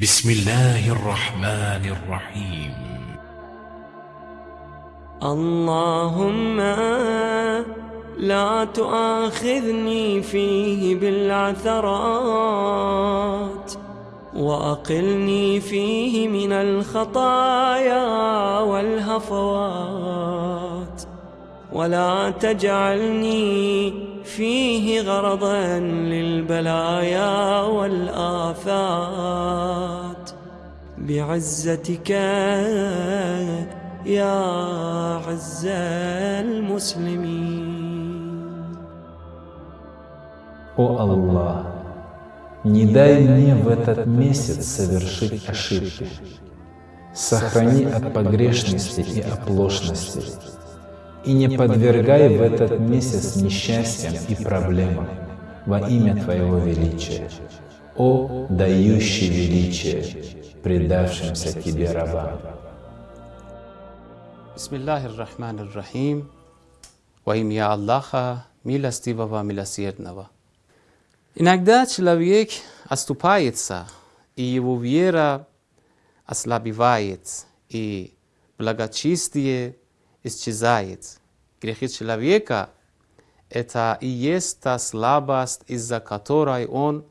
بسم الله الرحمن الرحيم. اللهم لا تؤاخذني فيه بالعثرات وأقلني فيه من الخطايا والهفوات. ولا تجعلني فيه غرضا للبلايا والآفات بعزتك يا عز المسلمين О Аллах, не дай мне в этот месяц совершить ошибки. Сохрани от погрешности и оплошности. И не подвергай в этот месяц несчастьям и проблемам во имя Твоего величия. О, дающий величие, предавшимся Тебе рабам. Ar-Rahim. Во имя Аллаха, милостивого, милосердного. Иногда человек оступается, и его вера ослабевает, и благочестие исчезает. Грехи человека – это и есть та слабость, из-за которой он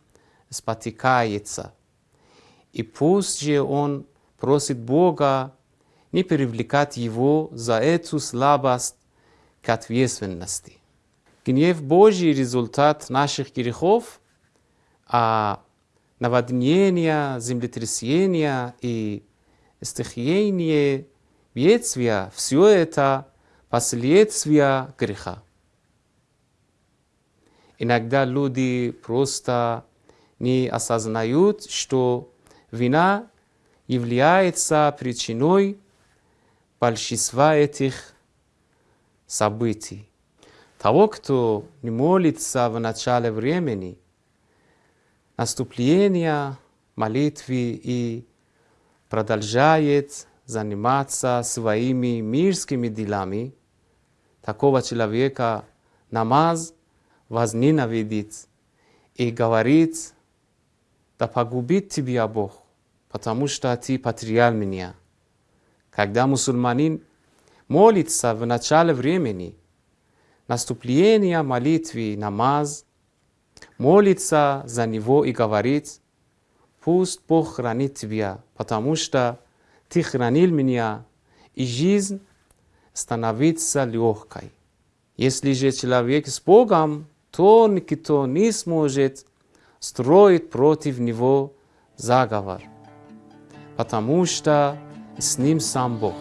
спотыкается. И пусть же он просит Бога не привлекать его за эту слабость к ответственности. Гнев Божий – результат наших грехов, а наводнения, землетрясения и стихийные бедствия – все это последствия греха. Иногда люди просто не осознают, что вина является причиной большинства этих событий. Того, кто не молится в начале времени, наступления молитвы и продолжает заниматься своими мирскими делами, такого человека намаз возненавидит и говорит, да погубит тебя Бог, потому что ты потерял меня. Когда мусульманин молится в начале времени, наступление молитвы, намаз, молится за него и говорит, пусть Бог хранит тебя, потому что ты хранил меня, и жизнь становится легкой. Если же человек с Богом, то никто не сможет строить против него заговор, потому что с ним сам Бог.